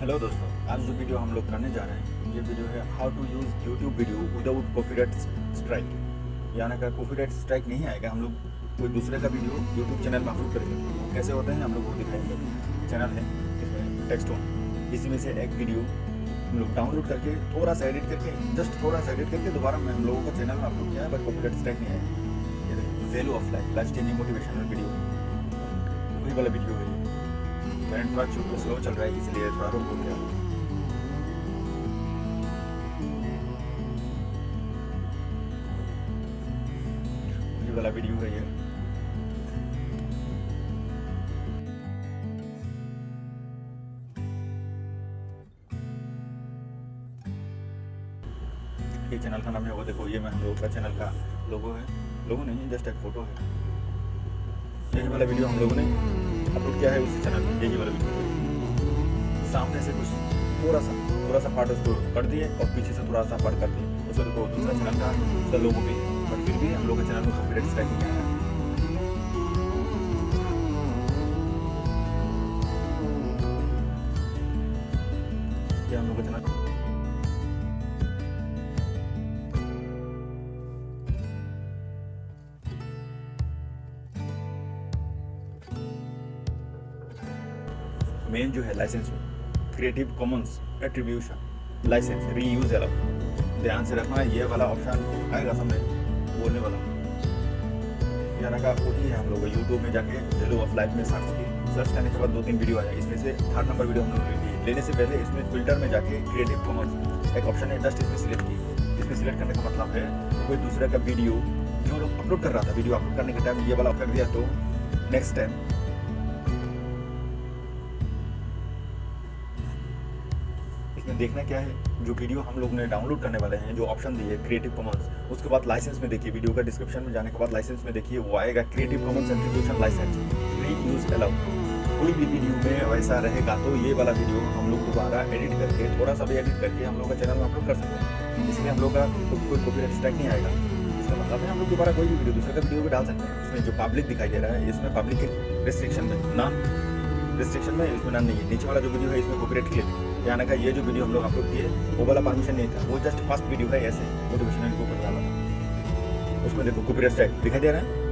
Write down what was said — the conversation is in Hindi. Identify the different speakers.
Speaker 1: हेलो दोस्तों, आज जो वीडियो हम लोग करने जा रहे हैं, ये वीडियो है how to use YouTube video without copyright strike यानी का कॉपीराइट स्ट्राइक नहीं आएगा, हम लोग कोई दूसरे का वीडियो यूट्यूब चैनल में अपलोड करेंगे। कैसे होते हैं, हम लोग वो दिखाएँगे। चैनल है, इसमें टेक्स्ट ऑन इसी में से एक वीडियो हम लोग डाउनलोड करके, थोड़ा सा एडिट करके जस्ट थोड़ा सा एडिट करके दोबारा मैं हम लोगों का चैनल में अपलोड किया है बट कॉपीराइट स्ट्राइक नहीं आया। Value of life life changing motivational video वही वाला वीडियो है करंट थोड़ा चूँकि स्लो चल रहा है, इसलिए थोड़ा रोक गया। ये वाला वीडियो है ये। ये चैनल का नाम है, वो देखो, ये मैं लोग का चैनल का लोगो है। लोगो नहीं जस्ट एक फ़ोटो है। यही वाला वीडियो हम लोगों ने अपलोड किया है उसी चैनल पे यही वाला वीडियो सामने से कुछ थोड़ा सा थोड़ा सा पार्ट उसको कर दिए और पीछे से थोड़ा सा पार्ट कर दिए। उसको देखो दूसरा चैनल का उसका लोगो भी बट फिर भी हम लोग के चैनल में कॉपीराइट स्ट्राइक नहीं आया हम लोग का चैनल मेन जो है license creative commons attribution license reuse allow ध्यान से रखना ये वाला ऑप्शन आएगा सामने, बोलने वाला। यानी का वही है हम लोग यूट्यूब में जाके वैल्यू ऑफ़ लाइफ में सर्च की सर्च करने के बाद दो तीन वीडियो आ जाए इसमें से थर्ड नंबर वीडियो हम लोग लेने से पहले इसमें फ़िल्टर में जाके क्रिएटिव कॉमन्स एक ऑप्शन है जस्ट इसमें सिलेक्ट की इसमें सिलेक्ट करने का मतलब है, कोई दूसरे का वीडियो जो लोग अपलोड कर रहा था वीडियो अपलोड करने के टाइम ये वाला ऑप्शन दिया तो नेक्स्ट टाइम देखना क्या है? जो वीडियो हम लोग ने डाउनलोड करने वाले हैं, जो ऑप्शन दिए क्रिएटिव कॉमन्स उसके बाद लाइसेंस में देखिए वीडियो का डिस्क्रिप्शन में जाने के बाद लाइसेंस में देखिए, वो आएगा creative commons attribution license reuse allow कोई भी वीडियो में वैसा रहेगा तो ये वाला वीडियो हम लोग दोबारा एडिट करके थोड़ा सा भी एडिट करके हम लोग का चैनल में अपलोड कर सकते हैं। इसलिए हम लोग का कोई कॉपीराइट स्ट्राइक नहीं आएगा। इसका मतलब है हम लोग दोबारा कोई भी वीडियो दूसरे का वीडियो भी डाल सकते हैं। इसमें जो पब्लिक दिखाई दे रहा है, इसमें पब्लिक के रिस्ट्रिक्शन में नाम रिस्ट्रिक्शन में इसमें नाम नहीं है। नीचे वाला जो वीडियो है, इसमें कॉपी कॉपीराइट क्लिप यानी का ये जो वीडियो हम लोग अपलोड किए, वो वाला परमिशन नहीं था। वो जस्ट फ़र्स्ट वीडियो है ऐसे मोटिवेशनल को ऊपर वाला था। उसमें देखो कॉपीराइट स्ट्राइक दिखाई दे रहा है।